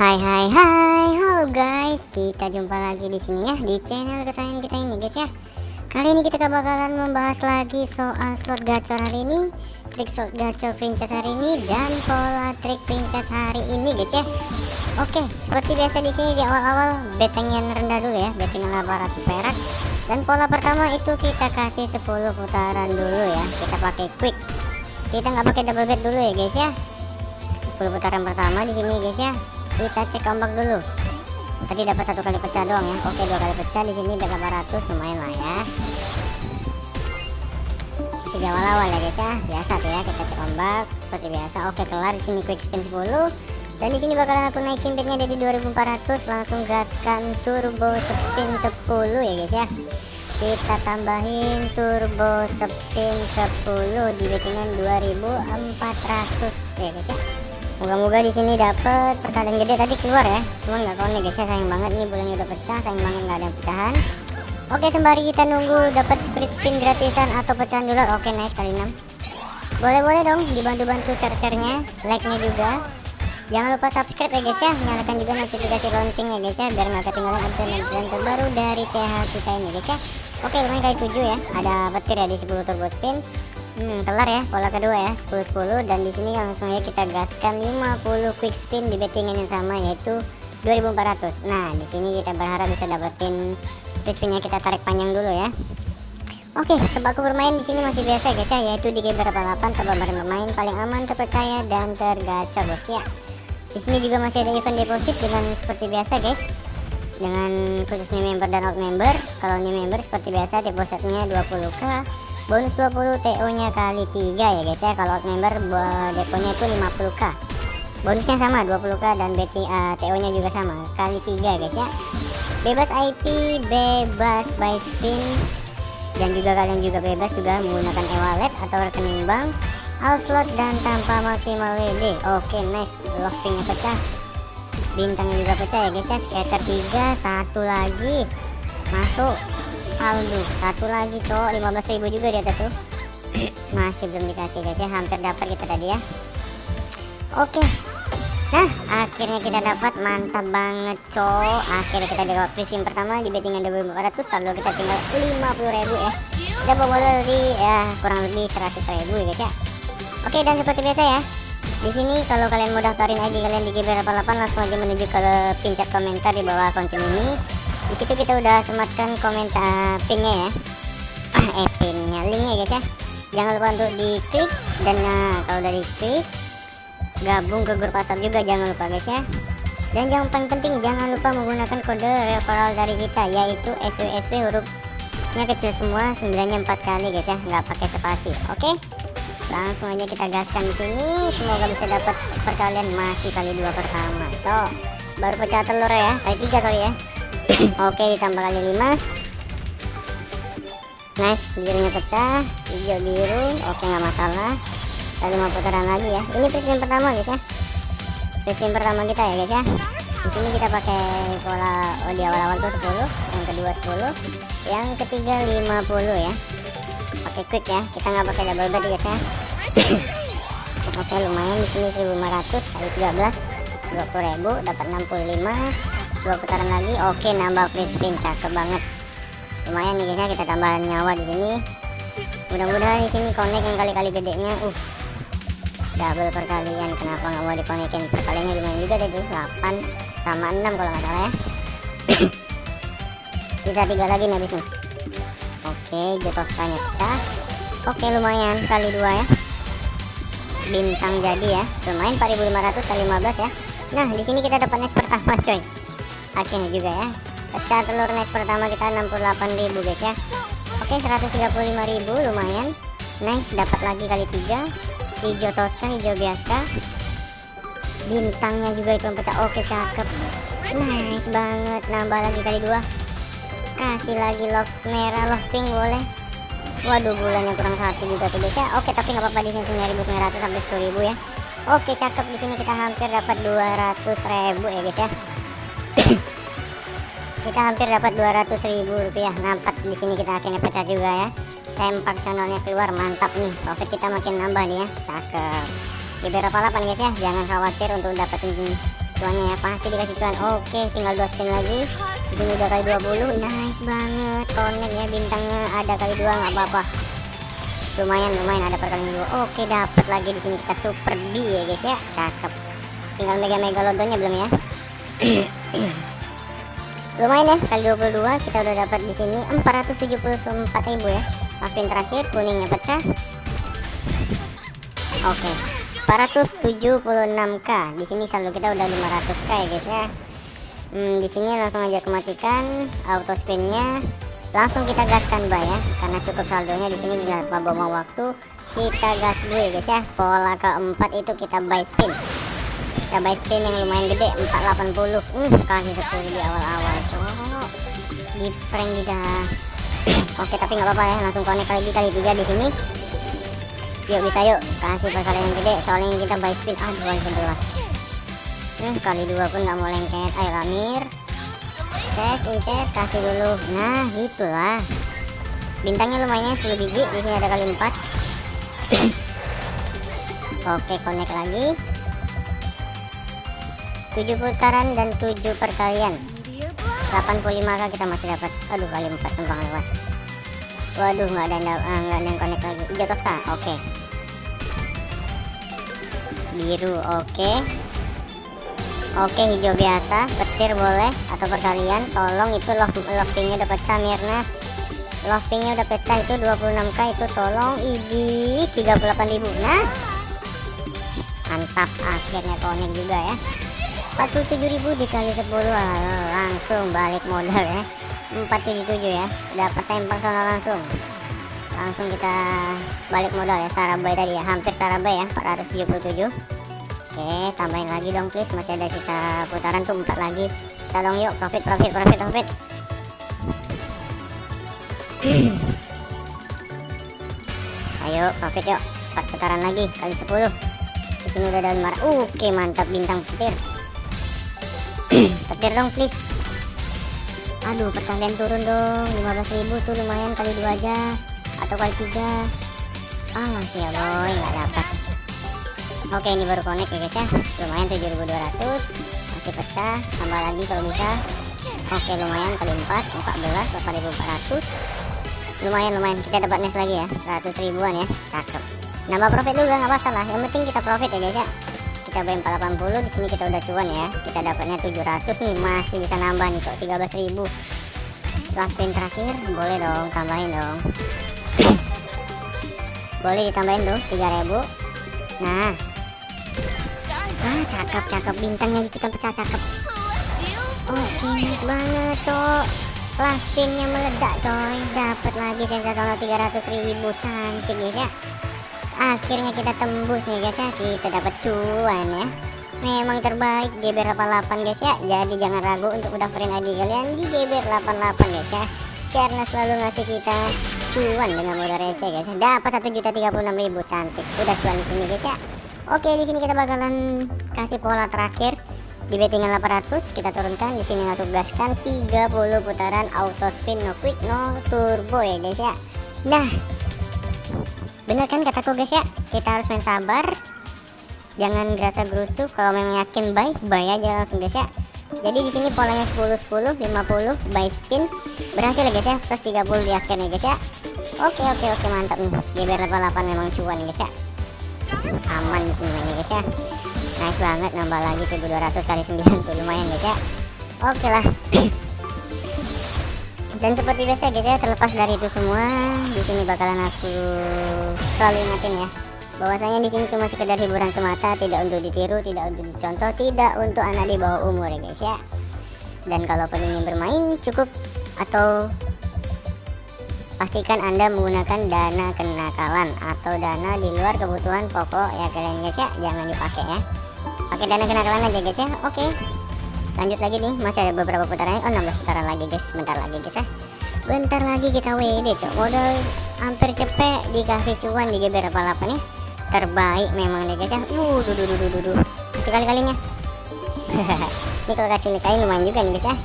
Hai hai hai, halo guys, kita jumpa lagi di sini ya di channel kesayangan kita ini guys ya. Kali ini kita bakalan membahas lagi soal slot gacor hari ini, trik slot gacor princess hari ini dan pola trik princess hari ini guys ya. Oke, seperti biasa di sini di awal-awal betting yang rendah dulu ya, betting 800 perak. Dan pola pertama itu kita kasih 10 putaran dulu ya, kita pakai quick. Kita nggak pakai double bet dulu ya guys ya. 10 putaran pertama di sini guys ya kita cek ombak dulu. Tadi dapat satu kali pecah doang ya. Oke dua kali pecah. Di sini bet 800 lumayan lah ya. Masih awal-awal ya guys ya. Biasa tuh ya kita cek ombak. Seperti biasa. Oke kelar. Di sini quick spin 10 dan di sini bakalan aku naikin bednya dari 2400 langsung gaskan turbo spin 10 ya guys ya. Kita tambahin turbo spin 10 di bettingan 2400 ya guys ya Moga-moga di sini dapat perkalian gede tadi keluar ya. Cuman nggak konek guys ya sayang banget nih bulannya udah pecah, sayang banget nggak ada pecahan. Oke sembari kita nunggu dapat free spin gratisan atau pecahan dolar. Oke nice kali 6 Boleh-boleh dong dibantu-bantu share-sharenya, like-nya juga. Jangan lupa subscribe ya guys ya, nyalakan juga notifikasi loncengnya guys ya biar nggak ketinggalan update-update terbaru dari CH kita ini guys ya. Oke lumayan kali 7 ya, ada petir ya di 10 turbo spin Hmm, kelar ya pola kedua ya 10 10 dan di sini langsung ya kita gaskan 50 quick spin di bettingan yang sama yaitu 2400. Nah, di sini kita berharap bisa dapetin quick spinnya kita tarik panjang dulu ya. Oke, tebak bermain di sini masih biasa guys ya, yaitu di game berapa 8 tebak bermain paling aman, terpercaya dan tergacor bos ya. Di sini juga masih ada event deposit dengan seperti biasa guys. Dengan khususnya member dan out member. Kalau new member seperti biasa depositnya 20k bonus 20 TO nya kali 3 ya guys ya. Kalau member deponya itu 50k bonusnya sama 20k dan BT, uh, TO nya juga sama. Kali 3 guys ya. Bebas IP bebas buy spin. Dan juga kalian juga bebas juga menggunakan e-wallet atau rekening bank all slot dan tanpa maksimal WD oke okay, nice lockpingnya pecah. Bintangnya juga pecah ya guys ya. Scatter 3 satu lagi. Masuk Aldo. Satu lagi cowok 15.000 juga di atas tuh. Masih belum dikasih guys ya hampir dapat kita tadi ya. Oke. Nah akhirnya kita dapat. Mantap banget cowok akhirnya kita dapat free pertama di bettingan 2400 saldo kita tinggal 50.000 ya. Kita bawa di ya kurang lebih 100.000 ya guys ya. Oke dan seperti biasa ya. Di sini kalau kalian mau daftarin ID kalian di GB88 langsung aja menuju ke pincet komentar di bawah konten ini di situ kita udah sematkan komentar pinnya ya. Eh pinnya linknya guys ya. Jangan lupa untuk diklik dan nah kalau udah diklik gabung ke grup WhatsApp juga jangan lupa guys ya. Dan yang paling penting jangan lupa menggunakan kode referral dari kita yaitu SWSW hurufnya kecil semua sembilannya empat kali guys ya. Nggak pakai spasi oke? Langsung aja kita gaskan di sini. Semoga bisa dapat perkalian masih kali dua pertama. So baru pecah telur ya. Kali tiga sorry ya oke ditambah kali 5 nice birunya pecah hijau biru. Oke nggak masalah. Saya lima putaran lagi ya. Ini presiden pertama guys ya. Presiden pertama kita ya guys ya. Di sini kita pakai pola oh di awal-awal tuh 10 yang kedua 10 yang ketiga 50 ya. Pakai quick ya kita nggak pakai double bet guys ya. Oke lumayan di sini 1500 kali 13 20.000 dapat 65 dua putaran lagi oke nambah free spin cakep banget. Lumayan nih guys ya kita tambahan nyawa di sini. Mudah-mudahan di sini connect yang kali-kali gedenya uh. Double perkalian kenapa nggak mau dikonekin perkaliannya lumayan juga deh tuh 8 sama 6 kalau nggak salah ya. Sisa tiga lagi nih habis nih. Oke jetoskanya pecah. Oke lumayan kali dua ya. Bintang jadi ya. Lumayan 4500 kali 15 ya. Nah di sini kita dapat next pertama coy akhirnya juga ya. Pecah telur nice pertama kita 68.000 guys ya. Oke 135.000 lumayan. Nice dapat lagi kali tiga. Hijau toska hijau biasa bintangnya juga itu pecah. Oke cakep. Nice banget. Nambah lagi kali dua. Kasih lagi love merah love pink boleh. Waduh bulannya kurang satu juga tuh guys ya. Oke tapi nggak apa-apa di sini 9.900 sampai 10.000 ya. Oke cakep. Di sini kita hampir dapat 200.000 ya guys ya kita hampir dapat 200 ribu rupiah. Nampak di sini kita akhirnya pecah juga ya. Sempak channelnya keluar mantap nih. Profit kita makin nambah nih ya. Cakep. Di berapa 8 guys ya? Jangan khawatir untuk dapetin cuannya ya. Pasti dikasih cuan. Oke tinggal dua spin lagi. Ini udah kali 20 nice banget. Connect ya bintangnya ada kali dua nggak apa-apa. Lumayan lumayan ada perkalian dua. Oke dapat lagi di sini kita super B ya guys ya. Cakep. Tinggal mega mega lodonya belum ya lumayan ya kali 22 kita udah dapat di sini 474.000 ya. Last spin terakhir kuningnya pecah. Oke 476k di sini saldo kita udah 500k ya guys ya. Hmm, di sini langsung aja kematikan auto spinnya. Langsung kita gaskan bay ya karena cukup saldonya di sini tanpa buang waktu. Kita gas dulu ya guys ya. Pola keempat itu kita buy spin kita buy spin yang lumayan gede 480 hmm, kasih 10 di awal-awal. Di prank kita oke tapi nggak apa-apa ya langsung connect lagi kali tiga di sini. Yuk bisa yuk. Kasih perkalian yang gede soalnya kita buy spin aduh kali 11 hmm, kali dua pun nggak mau lengket. Ayo lamir Cek, incet, kasih dulu. Nah, gitulah. Bintangnya lumayan 10 biji, di sini ada kali 4. Oke, connect lagi. 7 putaran dan 7 perkalian. 85k kita masih dapat. Aduh, kali 4 tembang lewat. Waduh, nggak ada nggak uh, ada yang connect lagi. Hijau toska. Oke. Biru, oke. Oke hijau biasa petir boleh atau perkalian tolong itu love lovingnya udah pecah Mirna lovingnya udah pecah itu 26k itu tolong idi 38.000 nah mantap akhirnya connect juga ya 47.000 dikali 10 langsung balik modal ya. 477 ya. Dapat sempang sana langsung. Langsung kita balik modal ya Sarabay tadi ya. Hampir Sarabay ya 477 Oke tambahin lagi dong please. Masih ada sisa putaran tuh empat lagi. Bisa dong yuk. Profit profit profit profit. Ayo profit yuk. Empat putaran lagi kali 10 di sini udah ada 5 oke mantap bintang petir petir dong please. Aduh perkalian turun dong. 15.000 tuh lumayan kali dua aja. Atau kali tiga. Ah masih ya boy. Nggak dapat. Oke ini baru connect ya guys ya. Lumayan 7200 masih pecah. Tambah lagi kalau bisa. Oke lumayan kali 4 14 4400 lumayan lumayan. Kita dapat nes lagi ya. 100 ribuan ya. Cakep. Nambah profit juga nggak masalah. Yang penting kita profit ya guys ya kita bayar 480 di sini kita udah cuan ya. Kita dapatnya 700 nih masih bisa nambah nih kok 13.000 last spin terakhir boleh dong tambahin dong. Boleh ditambahin tuh 3000 nah. Ah cakep cakep bintangnya ikutan pecah cakep. Oke nice banget cok. Last spinnya meledak coy. Dapat lagi sensasional 300 ribu cantik guys ya akhirnya kita tembus nih guys ya kita dapat cuan ya. Memang terbaik GBR 88 guys ya. Jadi jangan ragu untuk daftarin ID kalian di GBR 88 guys ya. Karena selalu ngasih kita cuan dengan modal receh guys ya. Dapat 1.036.000 cantik. Udah cuan di sini guys ya. Oke, di sini kita bakalan kasih pola terakhir. Di bettingan 800 kita turunkan. Di sini langsung gaskan 30 putaran auto spin no quick no turbo ya guys ya. Nah, bener kan kataku guys ya, kita harus main sabar. Jangan gerasa gerusu. Kalau memang yakin buy, buy aja langsung guys ya. Jadi di sini polanya 10 10 50 buy spin. Berhasil ya guys ya, plus 30 di akhirnya guys ya. Oke oke oke mantap nih. GBR 88 memang cuan guys ya? Aman di sini nih guys ya? Nice banget nambah lagi 1200 kali 9 tuh. Lumayan guys ya? Oke lah dan seperti biasa guys ya terlepas dari itu semua di sini bakalan aku selalu ingetin ya. Bahwasanya di sini cuma sekedar hiburan semata tidak untuk ditiru tidak untuk dicontoh tidak untuk anak di bawah umur ya guys ya. Dan kalau ingin bermain cukup. Atau pastikan anda menggunakan dana kenakalan atau dana di luar kebutuhan pokok ya kalian guys ya. Jangan dipakai ya. Pakai dana kenakalan aja guys ya oke lanjut lagi nih masih ada beberapa putaran oh 16 putaran lagi guys. Bentar lagi guys ya. Bentar lagi kita WD cok. Modal hampir cepet dikasih cuan di GBR 88 nih. Terbaik memang nih guys ya. Uh duh duh duh duh kali kalinya ini kalau kasih kali lumayan juga nih guys ya.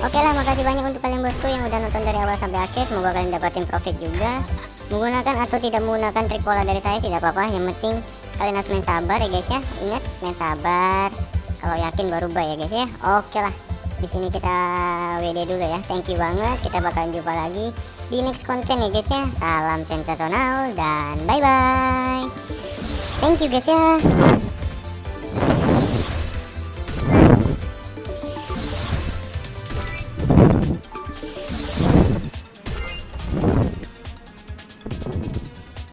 Oke lah makasih banyak untuk kalian bosku yang udah nonton dari awal sampai akhir. Semoga kalian dapatin profit juga. Menggunakan atau tidak menggunakan trik pola dari saya tidak apa-apa. Yang penting kalian harus main sabar ya guys ya. Ingat main sabar kalau yakin baru buy ya guys ya. Oke lah. Di sini kita WD dulu ya. Thank you banget. Kita bakalan jumpa lagi di next konten ya guys ya. Salam sensasional dan bye bye thank you guys ya